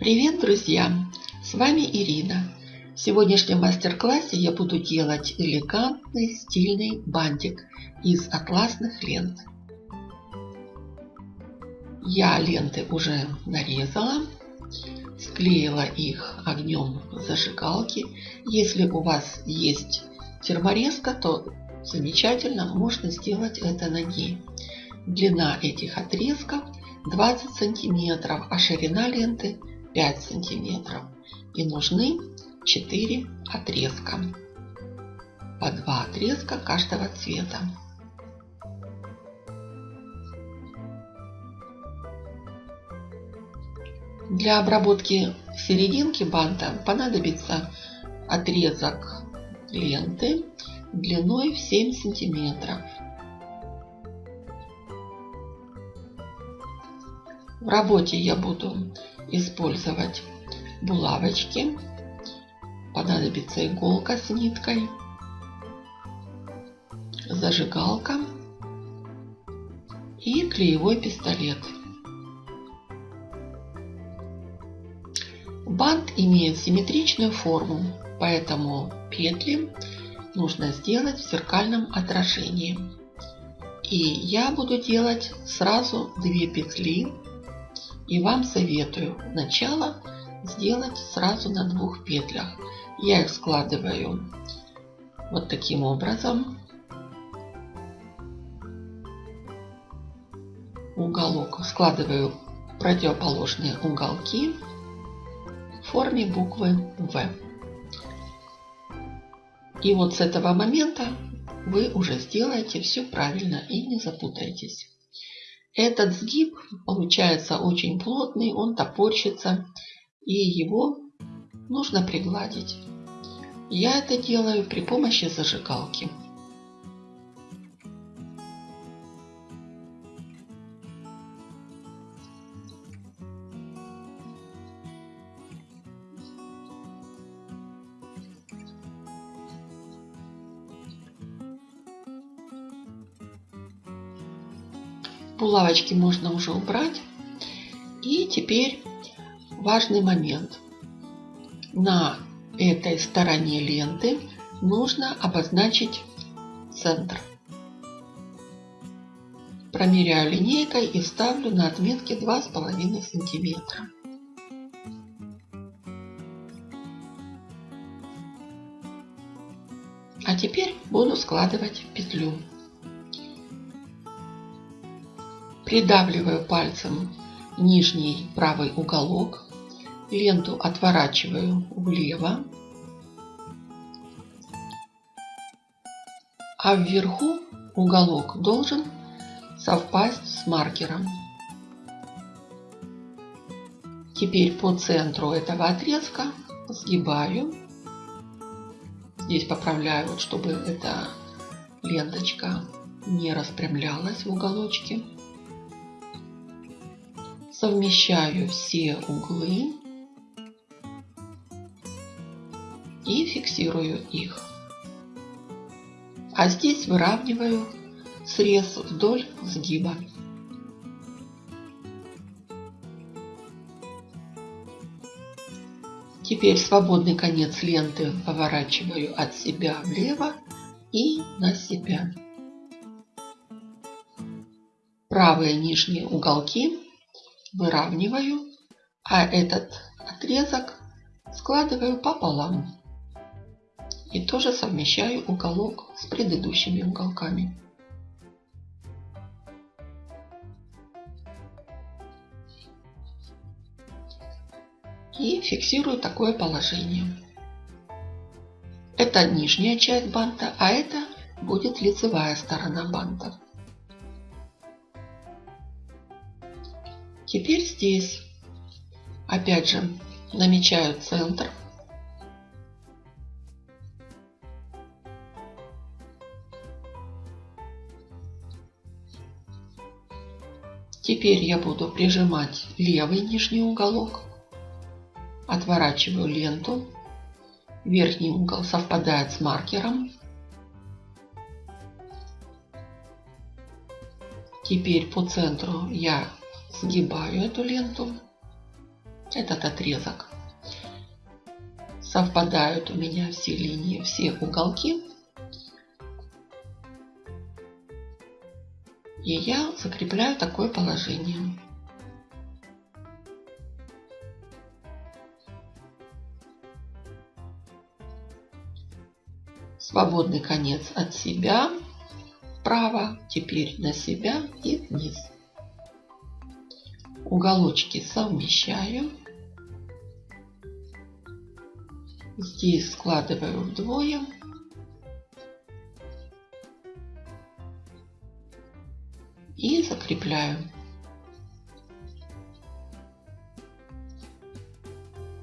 Привет, друзья! С вами Ирина. В сегодняшнем мастер-классе я буду делать элегантный стильный бантик из атласных лент. Я ленты уже нарезала, склеила их огнем зажигалки. Если у вас есть терморезка, то замечательно, можно сделать это на ней. Длина этих отрезков 20 сантиметров, а ширина ленты 5 сантиметров. И нужны 4 отрезка. По 2 отрезка каждого цвета. Для обработки серединки банта понадобится отрезок ленты длиной в 7 сантиметров. В работе я буду использовать булавочки. Понадобится иголка с ниткой, зажигалка и клеевой пистолет. Бант имеет симметричную форму, поэтому петли нужно сделать в зеркальном отражении. И я буду делать сразу две петли. И вам советую начало сделать сразу на двух петлях. Я их складываю вот таким образом. Уголок складываю противоположные уголки в форме буквы В. И вот с этого момента вы уже сделаете все правильно и не запутаетесь. Этот сгиб получается очень плотный, он топорщится, и его нужно пригладить. Я это делаю при помощи зажигалки. Булавочки можно уже убрать. И теперь важный момент. На этой стороне ленты нужно обозначить центр. Промеряю линейкой и ставлю на отметке 2,5 сантиметра. А теперь буду складывать петлю. Придавливаю пальцем нижний правый уголок. Ленту отворачиваю влево. А вверху уголок должен совпасть с маркером. Теперь по центру этого отрезка сгибаю. Здесь поправляю, чтобы эта ленточка не распрямлялась в уголочке совмещаю все углы и фиксирую их. А здесь выравниваю срез вдоль сгиба. Теперь свободный конец ленты поворачиваю от себя влево и на себя. Правые нижние уголки выравниваю, а этот отрезок складываю пополам. И тоже совмещаю уголок с предыдущими уголками. И фиксирую такое положение. Это нижняя часть банта, а это будет лицевая сторона банта. Теперь здесь опять же намечаю центр. Теперь я буду прижимать левый нижний уголок. Отворачиваю ленту. Верхний угол совпадает с маркером. Теперь по центру я сгибаю эту ленту этот отрезок. Совпадают у меня все линии, все уголки. И я закрепляю такое положение. Свободный конец от себя вправо, теперь на себя и вниз. Уголочки совмещаю. Здесь складываю вдвое. И закрепляю.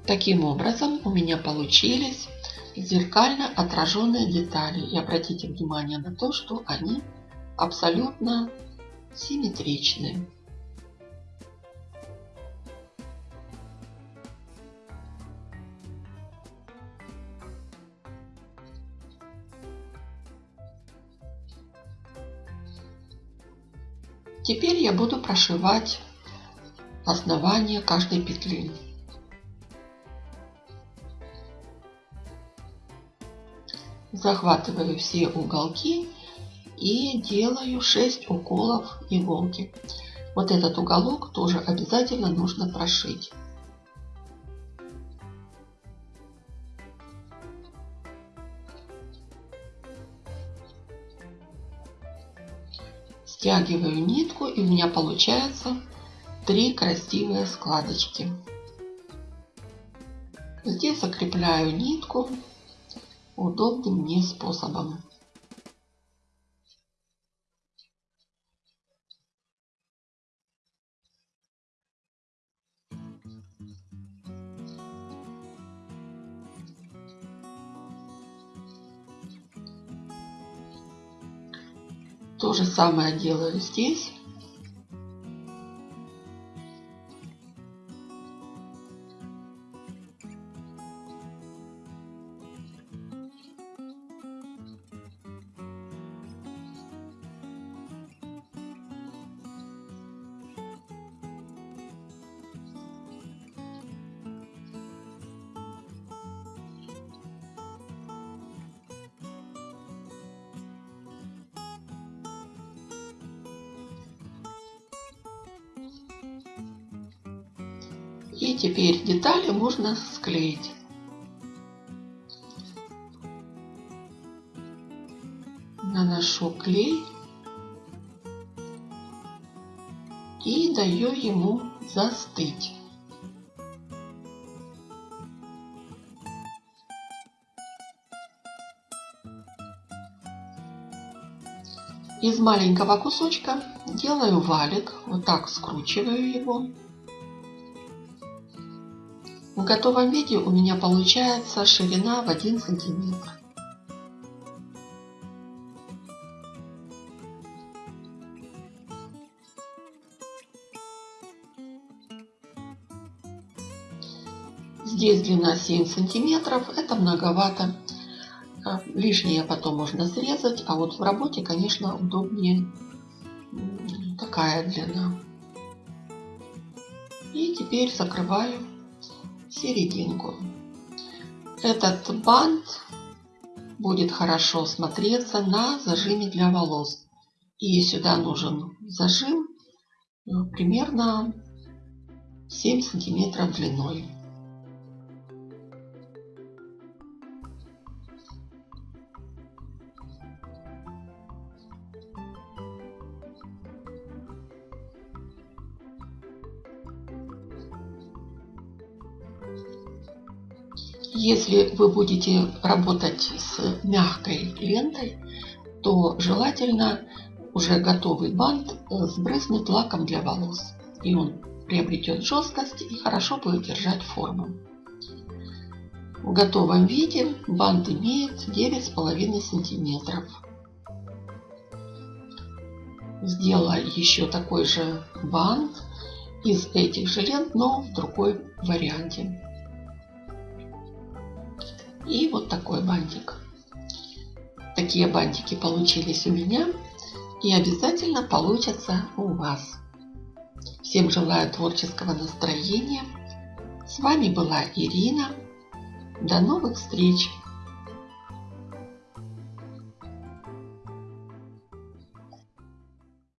Таким образом у меня получились зеркально отраженные детали. И обратите внимание на то, что они абсолютно симметричны. Теперь я буду прошивать основание каждой петли. Захватываю все уголки и делаю 6 уколов иголки. Вот этот уголок тоже обязательно нужно прошить. Стягиваю нитку и у меня получается три красивые складочки. Здесь закрепляю нитку удобным мне способом. То же самое делаю здесь. И теперь детали можно склеить. Наношу клей и даю ему застыть. Из маленького кусочка делаю валик, вот так скручиваю его. В готовом виде у меня получается ширина в 1 сантиметр. Здесь длина 7 сантиметров, это многовато. А, лишнее потом можно срезать, а вот в работе, конечно, удобнее такая длина. И теперь закрываю серединку. Этот бант будет хорошо смотреться на зажиме для волос. И сюда нужен зажим ну, примерно 7 сантиметров длиной. Если вы будете работать с мягкой лентой, то желательно уже готовый бант э, сбрызнуть лаком для волос. И он приобретет жесткость и хорошо будет держать форму. В готовом виде бант имеет 9,5 сантиметров. Сделаю еще такой же бант из этих же лент, но в другой варианте. И вот такой бантик. Такие бантики получились у меня и обязательно получатся у вас. Всем желаю творческого настроения. С вами была Ирина. До новых встреч!